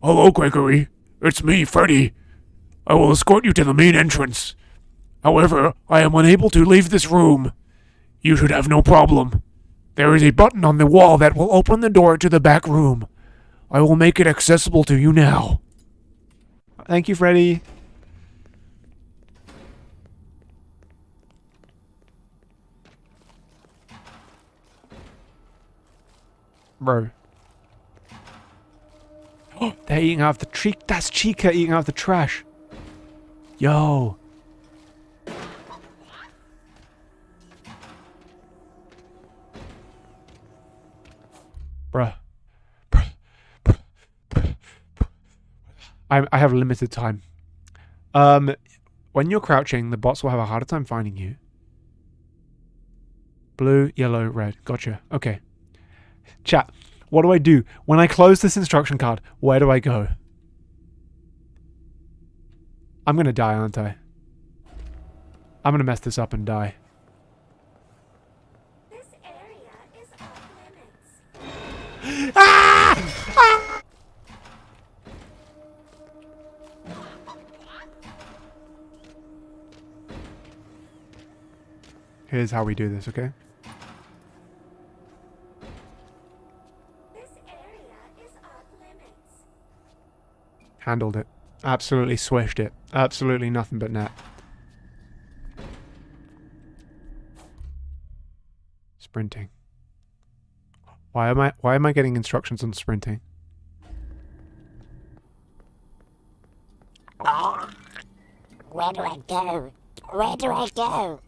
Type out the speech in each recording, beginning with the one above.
Hello, Gregory. It's me, Freddy. I will escort you to the main entrance. However, I am unable to leave this room. You should have no problem. There is a button on the wall that will open the door to the back room. I will make it accessible to you now. Thank you, Freddy. Bro. They're eating out of the tree. That's Chica eating out of the trash. Yo. Bruh. I, I have limited time. Um, when you're crouching, the bots will have a harder time finding you. Blue, yellow, red. Gotcha. Okay. Chat, what do I do? When I close this instruction card, where do I go? I'm gonna die, aren't I? I'm gonna mess this up and die. This area is. Ah! Here's how we do this, okay? Handled it. Absolutely swished it. Absolutely nothing but net. Sprinting. Why am I why am I getting instructions on sprinting? Where do I go? Where do I go?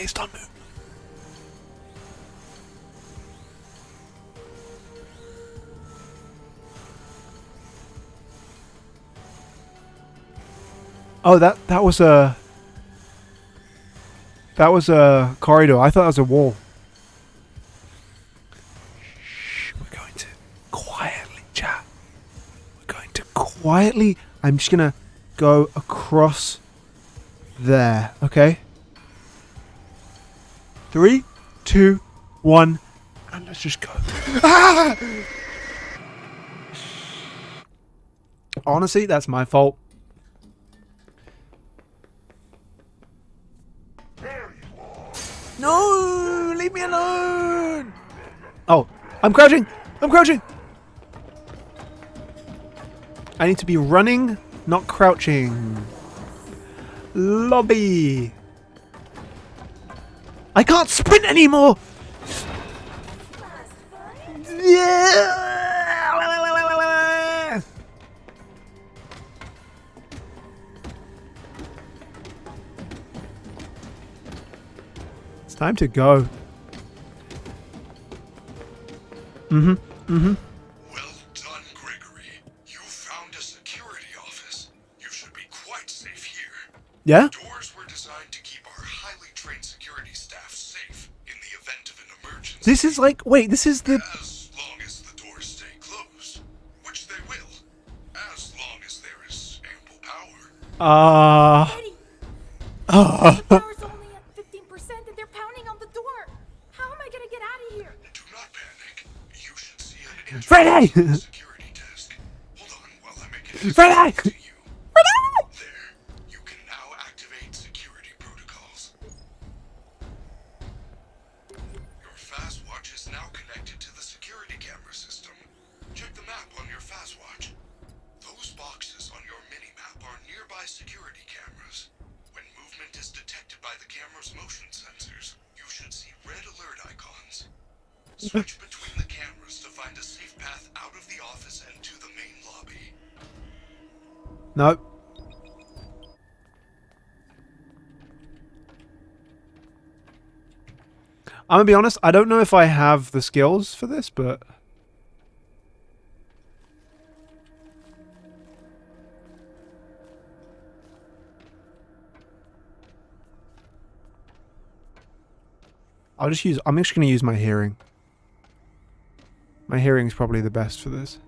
Based on movement. Oh, that that was a that was a corridor. I thought that was a wall. Shh, we're going to quietly chat. We're going to quietly. I'm just gonna go across there. Okay. Three, two, one, and let's just go. Honestly, that's my fault. No, leave me alone. Oh, I'm crouching. I'm crouching. I need to be running, not crouching. Lobby. I can't sprint anymore. Yeah. It's time to go. Mm-hmm. Mm-hmm. Well done, Gregory. You found a security office. You should be quite safe here. Yeah? Doors This is like wait, this is the As long as the doors stay closed, which they will, as long as there is ample power. uh uh, the power's only at 15% and they're pounding on the door. How am I gonna get out of here? Do not panic. You should see an Freddy! security desk. Hold on while I make it Freddy! Switch between the cameras to find a safe path out of the office and to the main lobby. No. I'm gonna be honest. I don't know if I have the skills for this, but I'll just use. I'm just gonna use my hearing. My hearing is probably the best for this.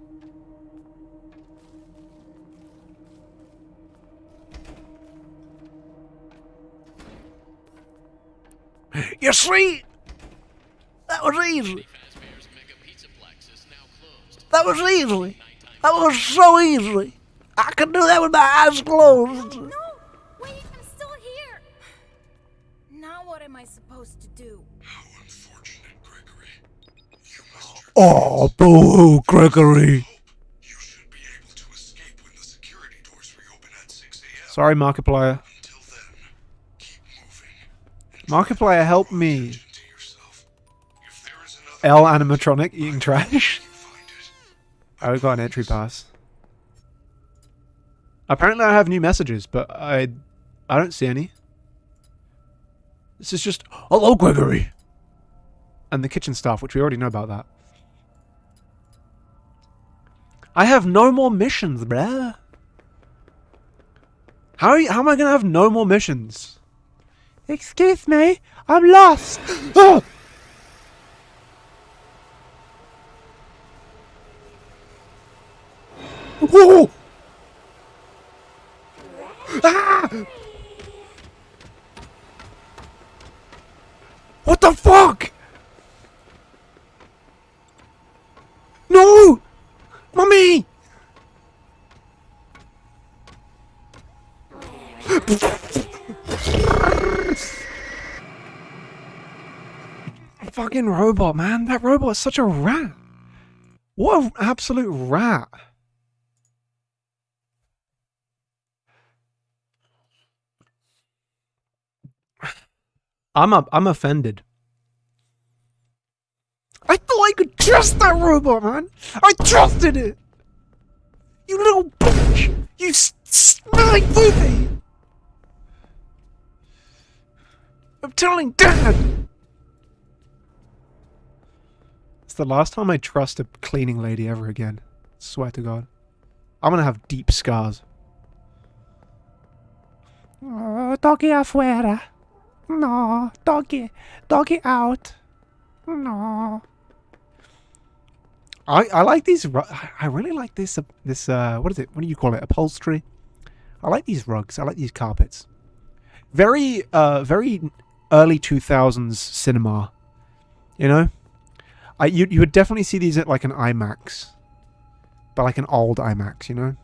You see? That was easy. That was easy. That was so easy. I could do that with my eyes closed. No! Wait, I'm still here! Now what am I supposed to do? Ah, at 6 a.m. Sorry, Markiplier. Until then, keep moving. Markiplier, help me. try to yourself. If there is another L animatronic eating trash. you find I got an entry pass. Apparently, I have new messages, but I, I don't see any. This is just hello, Gregory, and the kitchen staff, which we already know about that. I have no more missions, bruh. How you, how am I gonna have no more missions? Excuse me, I'm lost. Ah! Whoa! Ah! What the fuck? No! Mommy! Fucking robot, man. That robot is such a rat. What an absolute rat. I'm up. I'm offended. I thought I could trust that robot, man. I trusted it. You little bitch. You s- smelling I'm telling Dad. It's the last time I trust a cleaning lady ever again. Swear to God. I'm gonna have deep scars. Oh, doggy afuera. No, doggy, doggy out. No. I I like these. ru- I- I really like this. Uh, this uh, what is it? What do you call it? Upholstery. I like these rugs. I like these carpets. Very uh, very early two thousands cinema. You know, I you you would definitely see these at like an IMAX, but like an old IMAX. You know.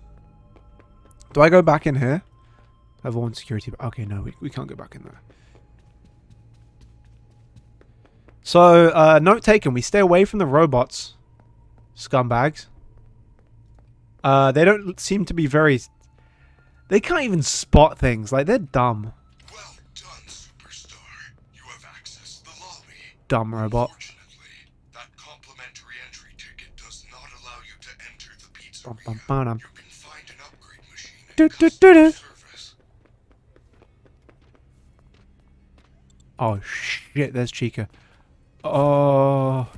Do I go back in here? I've one security. Okay, no, we, we can't go back in there. So, uh, note taken, we stay away from the robots, scumbags. Uh, they don't seem to be very. They can't even spot things. Like, they're dumb. Find an upgrade machine in Do, do, do. Oh, shit, there's Chica. Oh.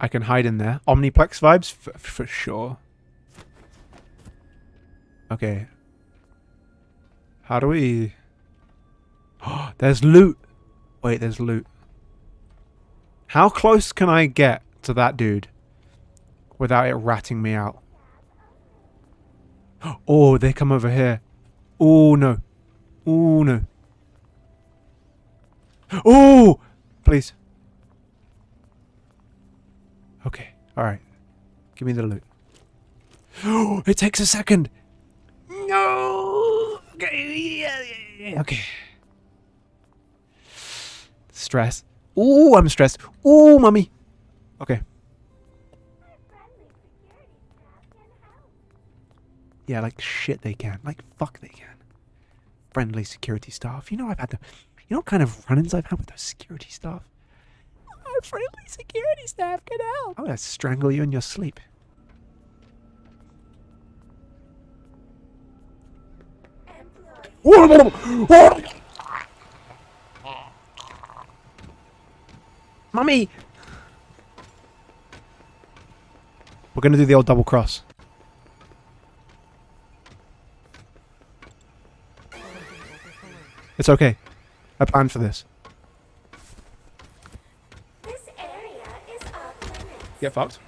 I can hide in there. Omniplex vibes? F- for sure. Okay. How do we... Oh, there's loot. Wait, there's loot. How close can I get to that dude without it ratting me out? Oh, they come over here. Oh, no. Oh, no. Oh! Please. Okay. Alright. Give me the loot. Oh, it takes a second. No! Okay. yeah, yeah, yeah, Okay. Stress. Ooh, I'm stressed. Ooh, mommy. Okay. Yeah, like shit they can. Like fuck they can. Friendly security staff. You know I've had the you know what kind of run-ins I've had with those security staff? Our friendly security staff can help. I'm gonna strangle you in your sleep. Mummy! We're going to do the old double cross. It's okay. I planned for this. This area is off limits. Get fucked.